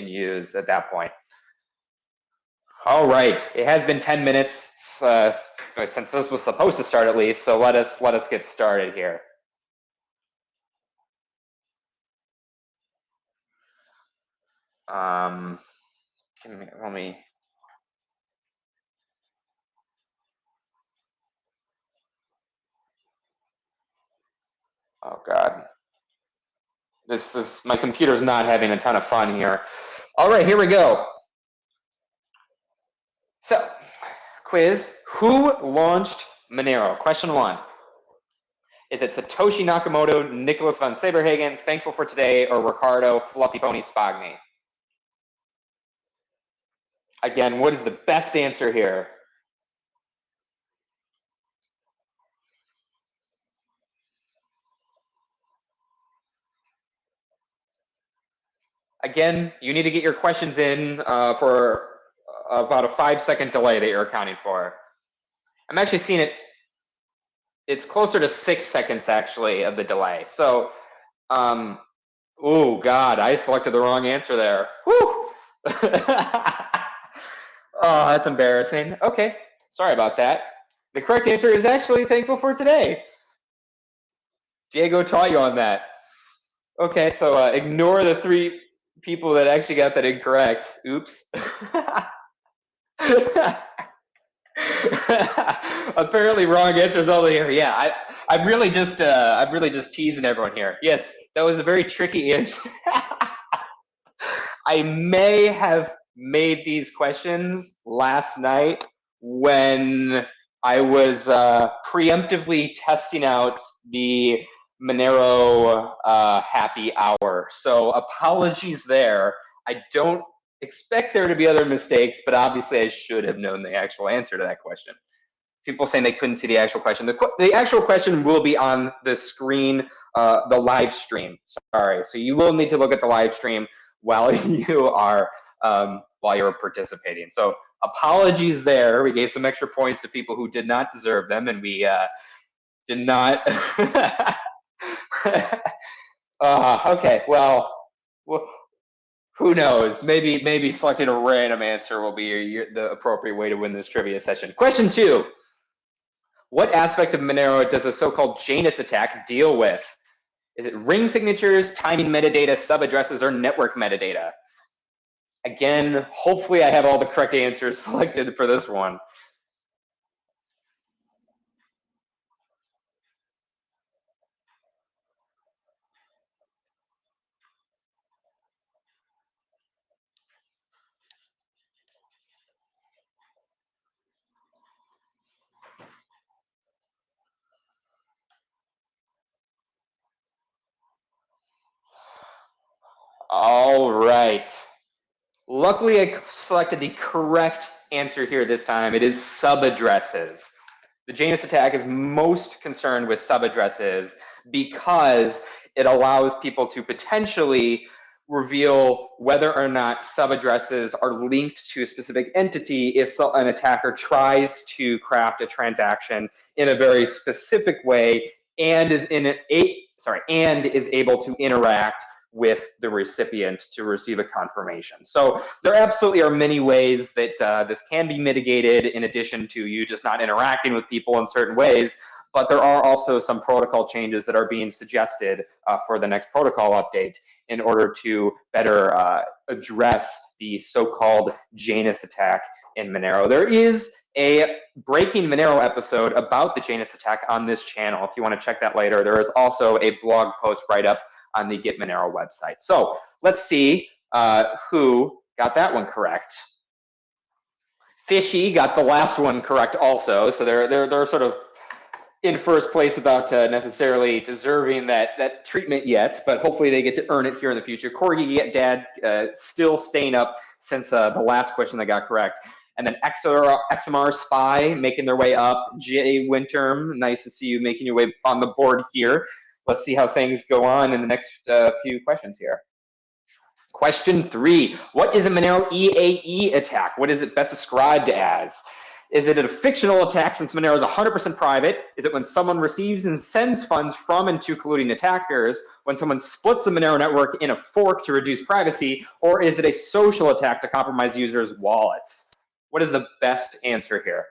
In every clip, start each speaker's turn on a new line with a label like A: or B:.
A: can use at that point. All right, it has been 10 minutes uh, since this was supposed to start at least, so let us let us get started here. Um, let me. Oh God. This is my computer's not having a ton of fun here. All right, here we go. So, quiz, who launched Monero? Question one. Is it Satoshi Nakamoto, Nicholas von Saberhagen, Thankful for Today, or Ricardo Fluffy Pony Spagni? Again, what is the best answer here? Again, you need to get your questions in uh, for about a five second delay that you're accounting for. I'm actually seeing it, it's closer to six seconds actually of the delay. So, um, oh God, I selected the wrong answer there. Whew. Oh, that's embarrassing. Okay, sorry about that. The correct answer is actually thankful for today. Diego taught you on that. Okay, so uh, ignore the three people that actually got that incorrect. Oops. Apparently wrong answers only here. Yeah, I, I'm really just, uh, I'm really just teasing everyone here. Yes, that was a very tricky answer. I may have made these questions last night when I was uh, preemptively testing out the Monero uh, happy hour. So apologies there. I don't expect there to be other mistakes, but obviously I should have known the actual answer to that question. People saying they couldn't see the actual question. The, the actual question will be on the screen, uh, the live stream. Sorry. So you will need to look at the live stream while you are um, while you're participating. So apologies there. We gave some extra points to people who did not deserve them, and we uh, did not. uh, okay, well, who knows? Maybe maybe selecting a random answer will be your, your, the appropriate way to win this trivia session. Question two. What aspect of Monero does the so-called Janus attack deal with? Is it ring signatures, timing metadata, sub-addresses, or network metadata? Again, hopefully I have all the correct answers selected for this one. All right. Luckily, I selected the correct answer here this time. It is subaddresses. The Janus attack is most concerned with subaddresses because it allows people to potentially reveal whether or not subaddresses are linked to a specific entity if an attacker tries to craft a transaction in a very specific way and is in a sorry and is able to interact with the recipient to receive a confirmation. So there absolutely are many ways that uh, this can be mitigated in addition to you just not interacting with people in certain ways. But there are also some protocol changes that are being suggested uh, for the next protocol update in order to better uh, address the so-called Janus attack in Monero. There is a Breaking Monero episode about the Janus attack on this channel. If you want to check that later, there is also a blog post right up on the Get Monero website. So let's see uh, who got that one correct. Fishy got the last one correct also. So they're, they're, they're sort of in first place without uh, necessarily deserving that, that treatment yet, but hopefully they get to earn it here in the future. Corgi Dad uh, still staying up since uh, the last question they got correct. And then XR, XMR Spy making their way up. Jay Winterm, nice to see you making your way on the board here let's see how things go on in the next uh, few questions here. Question three, what is a Monero EAE attack? What is it best described as? Is it a fictional attack since Monero is 100% private? Is it when someone receives and sends funds from and to colluding attackers? When someone splits the Monero network in a fork to reduce privacy? Or is it a social attack to compromise users' wallets? What is the best answer here?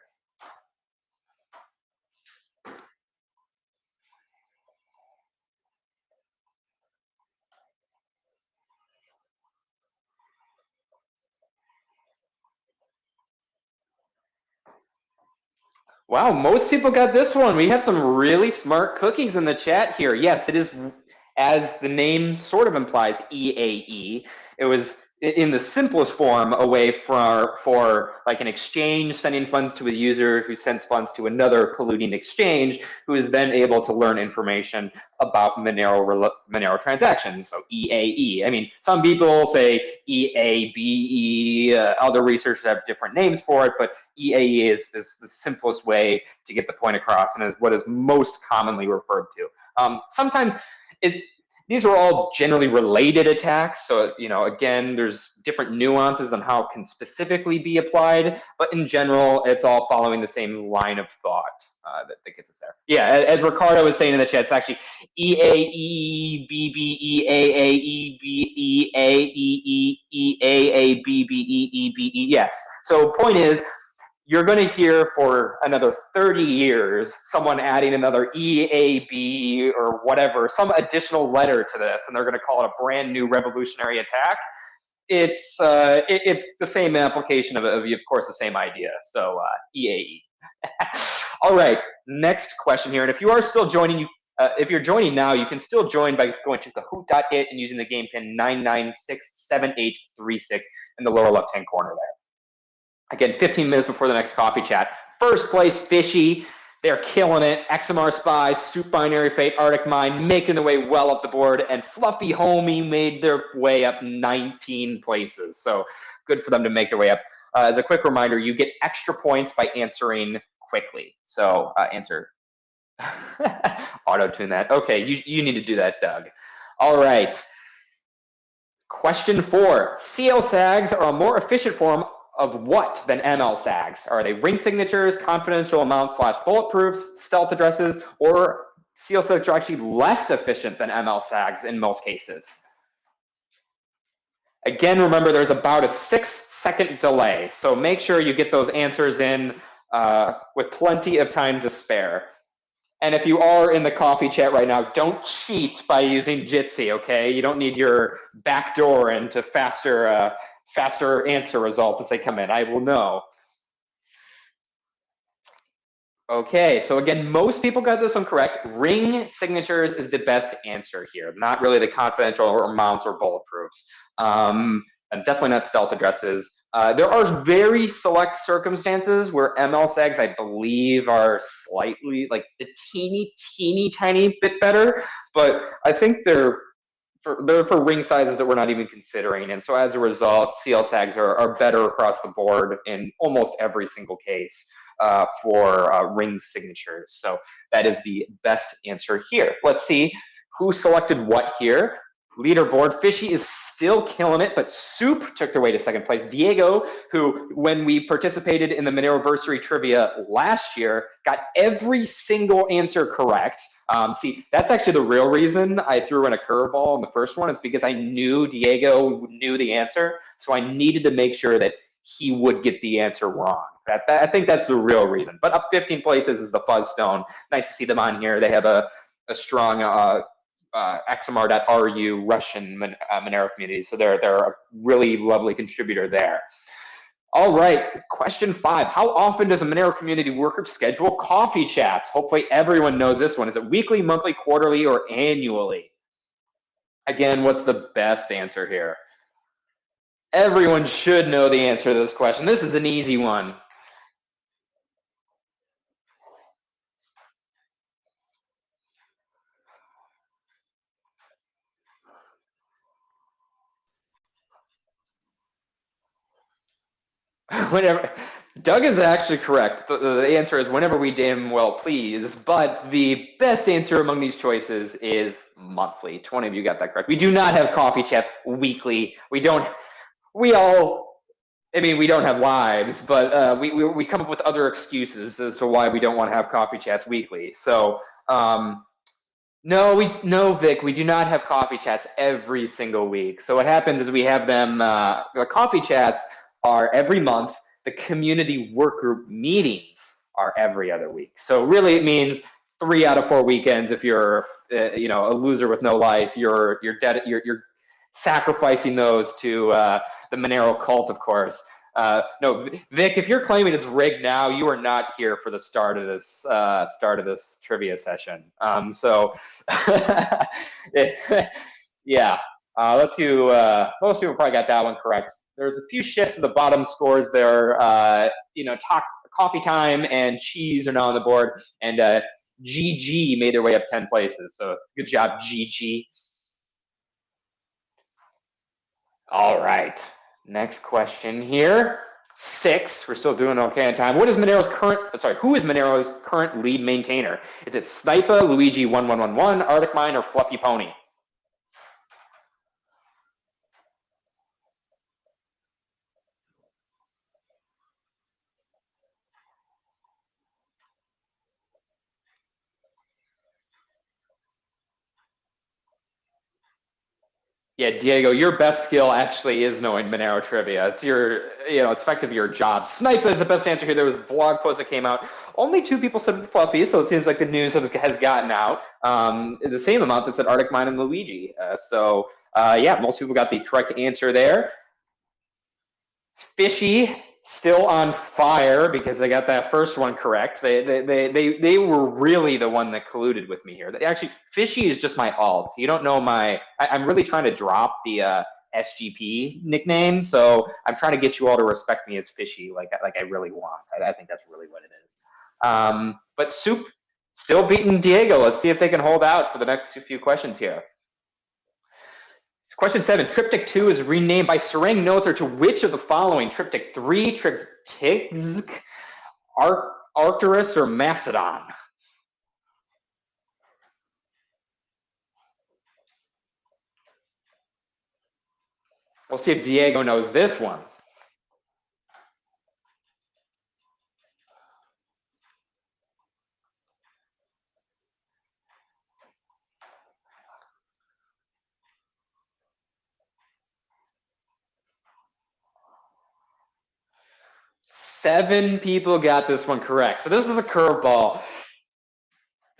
A: Wow, most people got this one. We have some really smart cookies in the chat here. Yes, it is, as the name sort of implies, EAE. It was in the simplest form a way for for like an exchange sending funds to a user who sends funds to another colluding exchange who is then able to learn information about Monero Monero transactions. So EAE I mean some people say EABE uh, other researchers have different names for it but EAE is, is the simplest way to get the point across and is what is most commonly referred to. Um, sometimes it these are all generally related attacks. So, you know, again, there's different nuances on how it can specifically be applied, but in general, it's all following the same line of thought uh, that, that, gets us there. Yeah, as Ricardo was saying in the chat, it's actually E A E B B E A A E B E A E E E A A B B E E B E. Yes. So point is, you're going to hear for another 30 years someone adding another EAB or whatever, some additional letter to this, and they're going to call it a brand new revolutionary attack. It's uh, it, it's the same application of, of, of course, the same idea. So uh, EAE. All right, next question here. And if you are still joining, you uh, if you're joining now, you can still join by going to kahoot.it and using the game pin 9967836 in the lower left-hand corner there. Again, 15 minutes before the next coffee chat. First place, Fishy. They're killing it. XMR Spy, Soup Binary Fate, Arctic Mine making their way well up the board, and Fluffy Homie made their way up 19 places. So good for them to make their way up. Uh, as a quick reminder, you get extra points by answering quickly. So uh, answer. Auto tune that. Okay, you, you need to do that, Doug. All right. Question four. CLSAGs are a more efficient form of what than MLSAGs? Are they ring signatures, confidential amounts slash bulletproofs, stealth addresses, or CLSAGs are actually less efficient than MLSAGs in most cases? Again, remember there's about a six second delay, so make sure you get those answers in uh, with plenty of time to spare. And if you are in the coffee chat right now, don't cheat by using Jitsi, okay? You don't need your back backdoor into faster uh, faster answer results as they come in. I will know. Okay, so again, most people got this one correct. Ring signatures is the best answer here, not really the confidential or mounts or bulletproofs. Um, and definitely not stealth addresses. Uh, there are very select circumstances where MLSAGs, I believe, are slightly like a teeny, teeny, tiny bit better, but I think they're for they're for ring sizes that we're not even considering. And so as a result, CLSAGs are, are better across the board in almost every single case uh, for uh, ring signatures. So that is the best answer here. Let's see who selected what here. Leaderboard, Fishy is still killing it, but Soup took their way to second place. Diego, who, when we participated in the Moneroversary trivia last year, got every single answer correct. Um, see, that's actually the real reason I threw in a curveball in the first one. Is because I knew Diego knew the answer, so I needed to make sure that he would get the answer wrong. That, that, I think that's the real reason. But up 15 places is the Fuzzstone. Nice to see them on here. They have a, a strong uh, uh, XMR.ru Russian uh, Monero community, so they're they're a really lovely contributor there. All right, question five. How often does a Monero community worker schedule coffee chats? Hopefully everyone knows this one. Is it weekly, monthly, quarterly, or annually? Again, what's the best answer here? Everyone should know the answer to this question. This is an easy one. whenever Doug is actually correct. The, the, answer is whenever we damn well please, but the best answer among these choices is monthly. 20 of you got that correct. We do not have coffee chats weekly. We don't, we all, I mean, we don't have lives, but uh, we, we, we come up with other excuses as to why we don't want to have coffee chats weekly. So, um, no, we no, Vic, we do not have coffee chats every single week. So what happens is we have them. Uh, the coffee chats are every month. The community work group meetings are every other week. So really, it means three out of four weekends. If you're, uh, you know, a loser with no life, you're you're dead. You're you're sacrificing those to uh, the Monero cult, of course. Uh, no, Vic, if you're claiming it's rigged now, you are not here for the start of this uh, start of this trivia session. Um, so, yeah, uh, let's see. Uh, most people probably got that one correct. There's a few shifts at the bottom scores there. Uh, you know, talk, coffee time and cheese are now on the board, and GG uh, made their way up ten places. So good job, GG. All right. Next question here. Six. We're still doing okay on time. What is Monero's current? Sorry, who is Monero's current lead maintainer? Is it Snipa, Luigi one one one one, Arctic Mine, or Fluffy Pony? Yeah, Diego, your best skill actually is knowing Monero trivia. It's your, you know, it's effectively your job. Snipe is the best answer here. There was a blog post that came out. Only two people said Fluffy, so it seems like the news has gotten out. Um, the same amount that said Arctic Mine and Luigi. Uh, so, uh, yeah, most people got the correct answer there. Fishy still on fire because they got that first one correct. They they they they, they were really the one that colluded with me here. They actually, Fishy is just my alt. You don't know my. I, am really trying to drop the uh, SGP nickname, so I'm trying to get you all to respect me as Fishy, like like I really want. I, I think that's really what it is. Um, but Soup still beating Diego. Let's see if they can hold out for the next few questions here. Question seven, triptych two is renamed by Sarang Noether to which of the following? Triptych three, triptychs, Ar Arcturus, or Macedon? We'll see if Diego knows this one. Seven people got this one correct. So this is a curveball.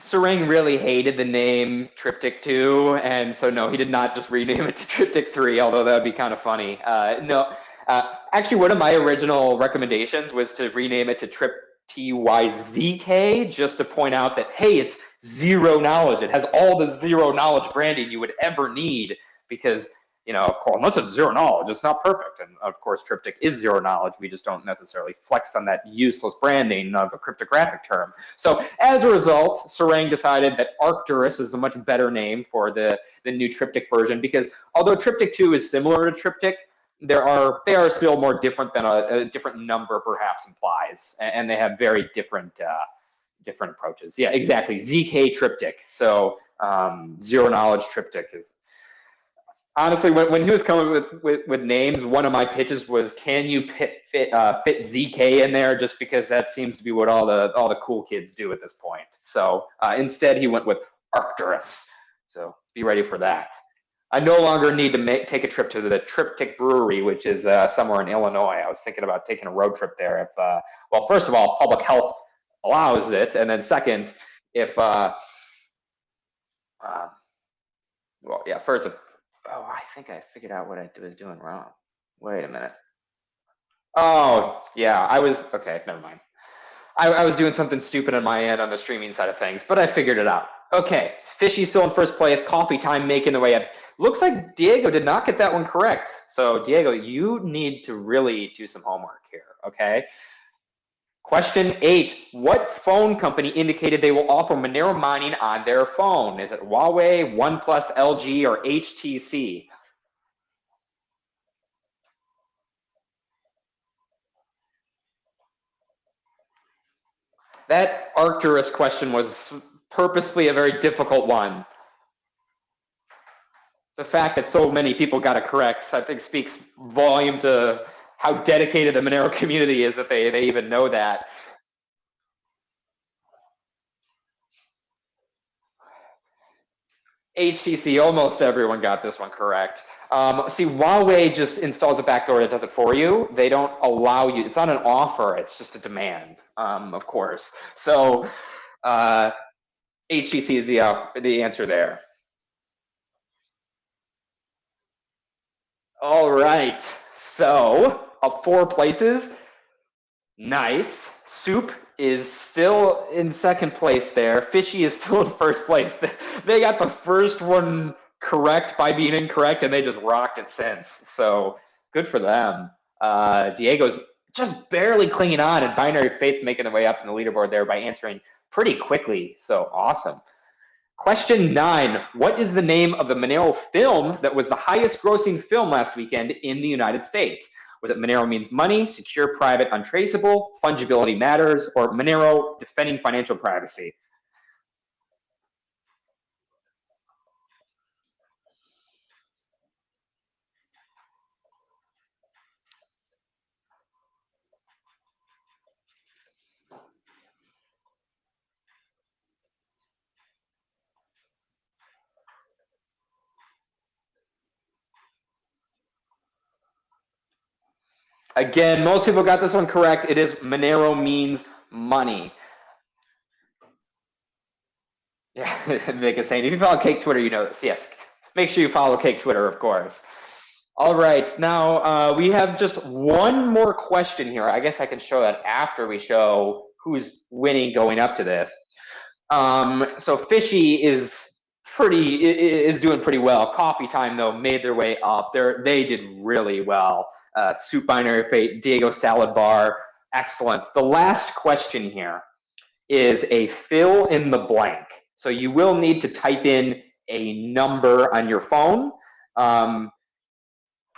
A: Sarang really hated the name Triptych 2, and so no, he did not just rename it to Triptych 3, although that would be kind of funny. Uh, no, uh, actually, one of my original recommendations was to rename it to Trip TYZK, just to point out that, hey, it's zero knowledge. It has all the zero knowledge branding you would ever need because you know, of course, unless it's zero knowledge, it's not perfect. And of course, Triptych is zero knowledge. We just don't necessarily flex on that useless branding of a cryptographic term. So as a result, Sarang decided that Arcturus is a much better name for the, the new Triptych version because although Triptych 2 is similar to Triptych, there are they are still more different than a, a different number perhaps implies, and, they have very different uh, different approaches. Yeah, exactly. ZK Triptych. So um, zero knowledge Triptych is honestly, when, when he was coming with, with, with, names, one of my pitches was, can you fit fit, uh, fit ZK in there? Just because that seems to be what all the all the cool kids do at this point. So uh, instead, he went with Arcturus. So be ready for that. I no longer need to make, take a trip to the Triptych Brewery, which is uh, somewhere in Illinois. I was thinking about taking a road trip there. If uh, well, first of all, public health allows it, and then second, if uh, uh well, yeah, first Oh, I think I figured out what I was doing wrong. Wait a minute. Oh, yeah, I was, okay, never mind. I, I was doing something stupid on my end on the streaming side of things, but I figured it out. Okay, Fishy still in first place, coffee time making the way up. Looks like Diego did not get that one correct. So Diego, you need to really do some homework here, okay? Question eight, what phone company indicated they will offer Monero mining on their phone? Is it Huawei, OnePlus, LG, or HTC? That Arcturus question was purposely a very difficult one. The fact that so many people got it correct, I think speaks volume to how dedicated the Monero community is that they, they even know that. HTC, almost everyone got this one correct. Um, see, Huawei just installs a backdoor that does it for you. They don't allow you. It's not an offer. It's just a demand, um, of course. So uh, HTC is the uh, the answer there. All right. So of four places, nice. Soup is still in second place there. Fishy is still in first place. They got the first one correct by being incorrect, and they just rocked it since. So good for them. Uh, Diego's just barely clinging on, and Binary Fate's making their way up in the leaderboard there by answering pretty quickly. So awesome. Question nine What is the name of the Monero film that was the highest grossing film last weekend in the United States? Was it Monero means money, secure, private, untraceable, fungibility matters, or Monero defending financial privacy? Again, most people got this one correct. It is Monero means money. Yeah, is saying, if you follow Cake Twitter, you know this. Yes, make sure you follow Cake Twitter, of course. All right, now uh, we have just one more question here. I guess I can show that after we show who's winning going up to this. Um, so Fishy is pretty is doing pretty well. Coffee Time though made their way up. They they did really well uh, Soup Binary Fate, Diego Salad Bar. Excellent. The last question here is a fill in the blank. So you will need to type in a number on your phone. Um,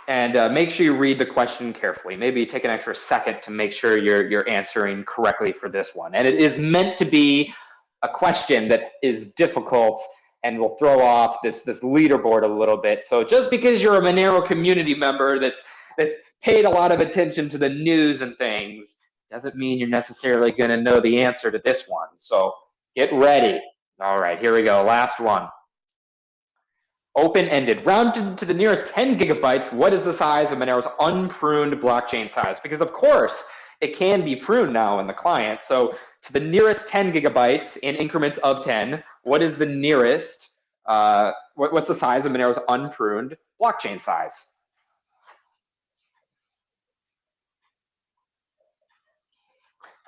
A: and uh, make sure you read the question carefully. Maybe take an extra second to make sure you're, you're answering correctly for this one. And it is meant to be a question that is difficult and will throw off this, this leaderboard a little bit. So just because you're a Monero community member that's that's paid a lot of attention to the news and things doesn't mean you're necessarily going to know the answer to this one. So get ready. All right, here we go. Last one. Open-ended, rounded to the nearest 10 gigabytes. What is the size of Monero's unpruned blockchain size? Because of course, it can be pruned now in the client. So to the nearest 10 gigabytes in increments of 10, what is the nearest, uh, what, what's the size of Monero's unpruned blockchain size?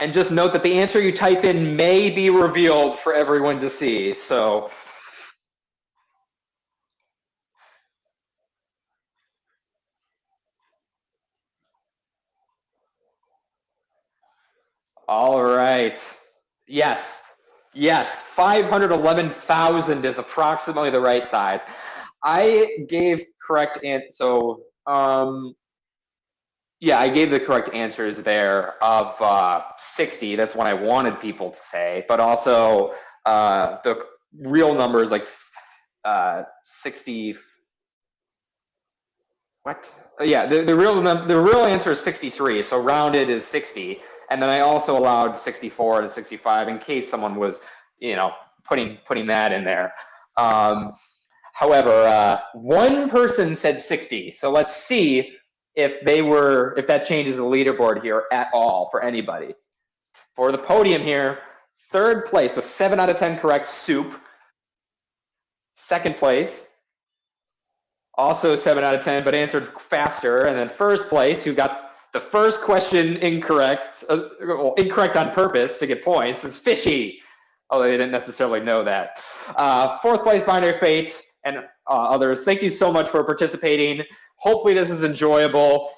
A: And just note that the answer you type in may be revealed for everyone to see. So All right. Yes. Yes. 511,000 is approximately the right size. I gave correct answer. So um, yeah, I gave the correct answers there of uh, 60. That's what I wanted people to say, but also uh, the real number is like uh, 60. What? Yeah, the, the real the real answer is 63. So rounded is 60, and then I also allowed 64 to 65 in case someone was, you know, putting putting that in there. Um, however, uh, one person said 60. So let's see if they were if that changes the leaderboard here at all for anybody. For the podium here, third place with seven out of 10 correct, Soup. Second place, also seven out of 10, but answered faster. And then first place, who got the first question incorrect, uh, well, incorrect on purpose to get points, is Fishy. Although they didn't necessarily know that. Uh, fourth place, Binary Fate, and uh, others. Thank you so much for participating. Hopefully this is enjoyable.